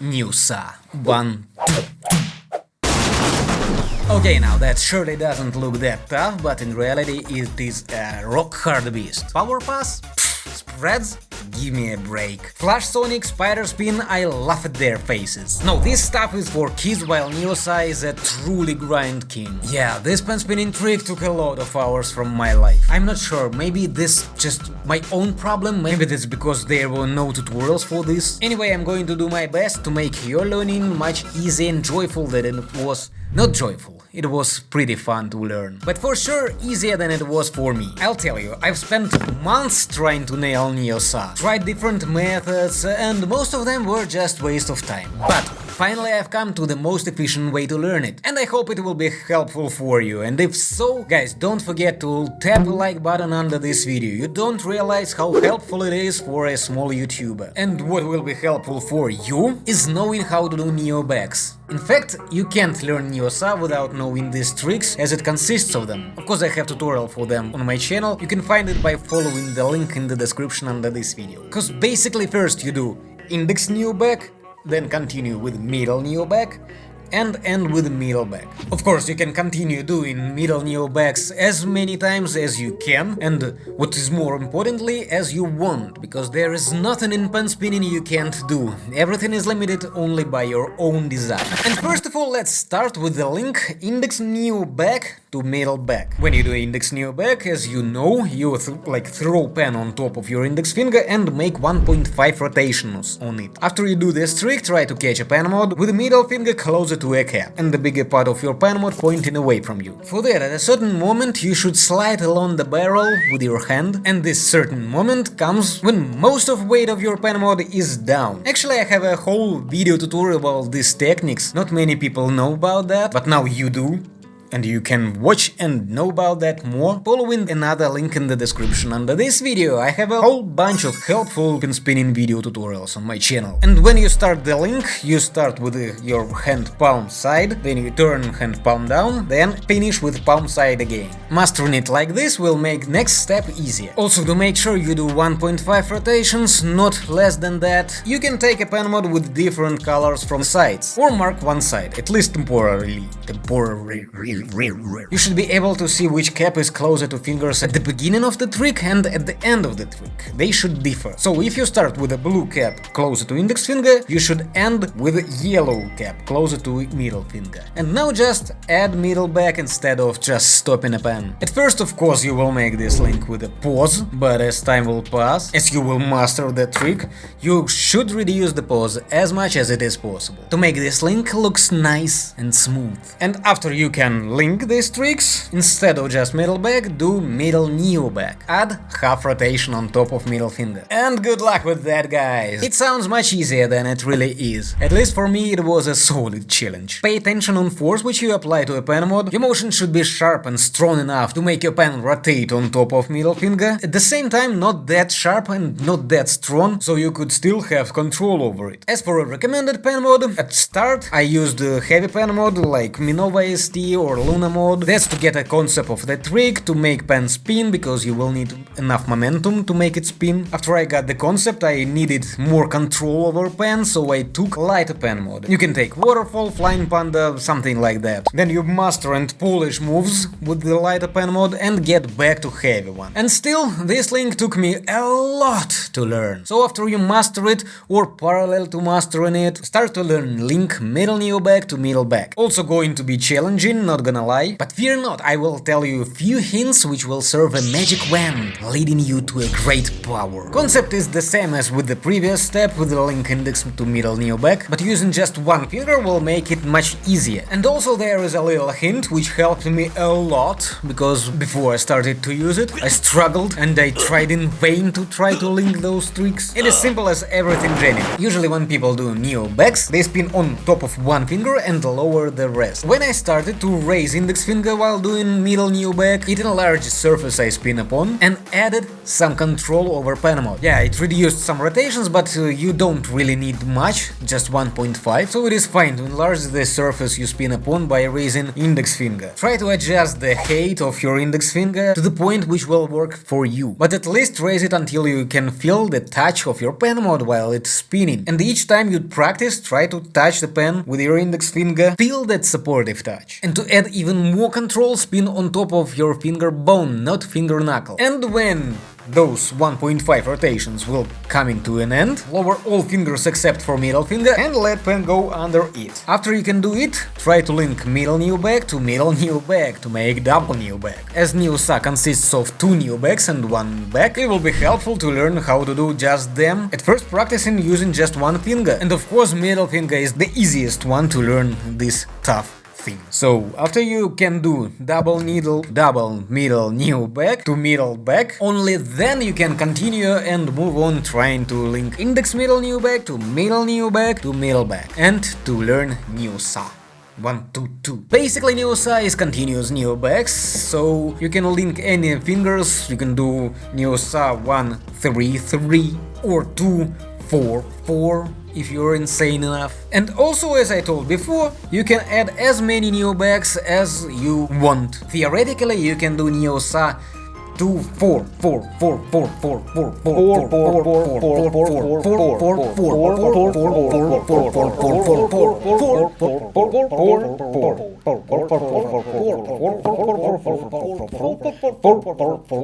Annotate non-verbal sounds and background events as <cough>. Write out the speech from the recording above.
Neosa. One, two, Okay, now that surely doesn't look that tough, but in reality it is a rock hard beast. Power pass? Spreads? Give me a break. Flash Sonic, Spider Spin, I laugh at their faces. No, this stuff is for kids while Neosa is a truly grind king. Yeah, this pen spinning trick took a lot of hours from my life. I'm not sure, maybe this just my own problem, maybe that's because there were no tutorials for this. Anyway, I'm going to do my best to make your learning much easier and joyful than it was not joyful, it was pretty fun to learn. But for sure easier than it was for me. I'll tell you, I've spent months trying to nail Neosa, tried different methods, and most of them were just waste of time. But finally I've come to the most efficient way to learn it, and I hope it will be helpful for you, and if so, guys, don't forget to tap the like button under this video, you don't realize how helpful it is for a small YouTuber. And what will be helpful for you is knowing how to do Neo backs. In fact, you can't learn Neosa without knowing these tricks, as it consists of them. Of course I have tutorial for them on my channel, you can find it by following the link in the description under this video. Cause basically first you do index Neo back, then continue with middle Neo back, and end with middle back. Of course, you can continue doing middle neo backs as many times as you can, and what is more importantly, as you want, because there is nothing in pen spinning you can't do. Everything is limited only by your own design. And first of all, let's start with the link index neo back to middle back. When you do index neo back, as you know, you th like throw pen on top of your index finger and make 1.5 rotations on it. After you do this trick, try to catch a pen mod with the middle finger closer to a cap and the bigger part of your pen mod pointing away from you. For that, at a certain moment you should slide along the barrel with your hand, and this certain moment comes when most of weight of your pen mod is down. Actually, I have a whole video tutorial about these techniques, not many people know about that, but now you do and you can watch and know about that more following another link in the description under this video. I have a whole bunch of helpful pen spinning video tutorials on my channel. And when you start the link, you start with uh, your hand palm side, then you turn hand palm down, then finish with palm side again. Mastering it like this will make next step easier. Also to make sure you do 1.5 rotations, not less than that, you can take a pen mod with different colors from sides, or mark one side, at least temporarily. Temporarily. You should be able to see which cap is closer to fingers at the beginning of the trick and at the end of the trick. They should differ. So if you start with a blue cap closer to index finger, you should end with a yellow cap closer to middle finger. And now just add middle back instead of just stopping a pen. At first, of course, you will make this link with a pause, but as time will pass, as you will master the trick, you should reduce the pause as much as it is possible, to make this link looks nice and smooth. And after you can link these tricks, instead of just middle back, do middle neo back. Add half rotation on top of middle finger. And good luck with that, guys! It sounds much easier than it really is. At least for me it was a solid challenge. Pay attention on force which you apply to a pen mod, your motion should be sharp and strong enough to make your pen rotate on top of middle finger, at the same time not that sharp and not that strong, so you could still have control over it. As for a recommended pen mod, at start I used heavy pen mod like Minova ST or Luna mode. That's to get a concept of the trick, to make pen spin, because you will need enough momentum to make it spin. After I got the concept, I needed more control over pen, so I took lighter pen mode. You can take waterfall, flying panda, something like that. Then you master and polish moves with the lighter pen mode and get back to heavy one. And still, this link took me a lot to learn. So after you master it, or parallel to mastering it, start to learn link middle neo back to middle back. Also going to be challenging, not gonna lie, but fear not, I will tell you a few hints which will serve a magic wand, leading you to a great power. Concept is the same as with the previous step with the link index to middle neo back, but using just one finger will make it much easier. And also there is a little hint which helped me a lot, because before I started to use it, I struggled and I tried in vain to try to link those tricks. It is simple as everything Jenny. Usually when people do neo backs, they spin on top of one finger and lower the rest. When I started to raise Index finger while doing middle neo back, it enlarged surface I spin upon and added some control over pen mode. Yeah, it reduced some rotations, but uh, you don't really need much, just 1.5, so it is fine to enlarge the surface you spin upon by raising index finger. Try to adjust the height of your index finger to the point which will work for you, but at least raise it until you can feel the touch of your pen mode while it's spinning. And each time you practice, try to touch the pen with your index finger, feel that supportive touch. And to add even more control spin on top of your finger bone, not finger knuckle. And when those 1.5 rotations will coming to an end, lower all fingers except for middle finger and let pen go under it. After you can do it, try to link middle neo back to middle <laughs> neo back to make double neo back. As Neosa consists of two neo backs and one back, it will be helpful to learn how to do just them, at first practicing using just one finger. And of course middle finger is the easiest one to learn this tough thing. So after you can do double needle, double middle neo back to middle back, only then you can continue and move on trying to link index middle neo back to middle neo back to middle back and to learn Neosa. 1, 2, 2. Basically Neosa is continuous Neobacks, so you can link any fingers, you can do Neosa 1, 3, 3 or 2, 4, 4 if you're insane enough. And also, as I told before, you can add as many Neo backs as you want. Theoretically, you can do Neosa 2, 4, 4, 4, 4, 4, 4, 4, 4, 4, 4, 4, 4, 4, 4, 4, 4, 4, 4, 4, 4, 4, 4, 4, 4, 4, 4, 4,